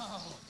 Wow.